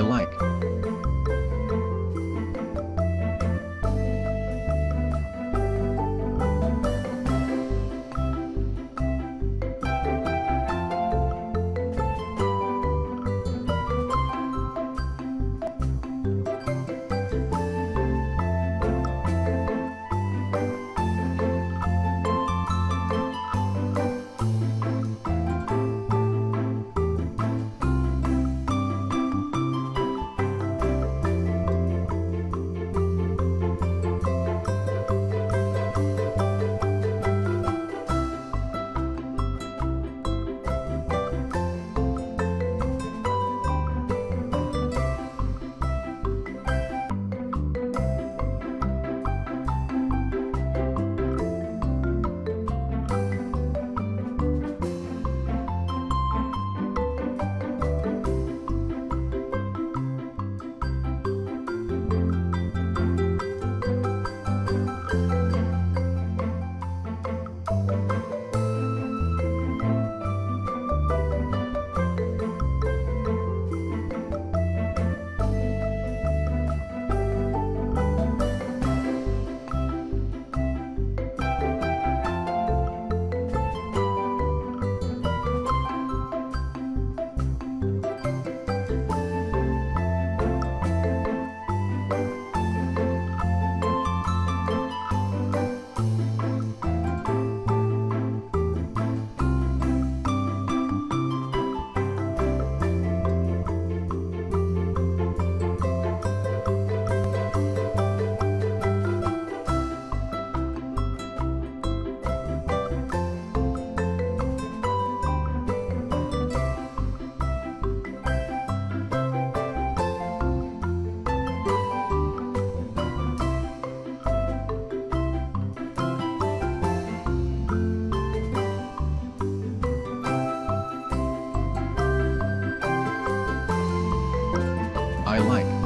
I like. I like.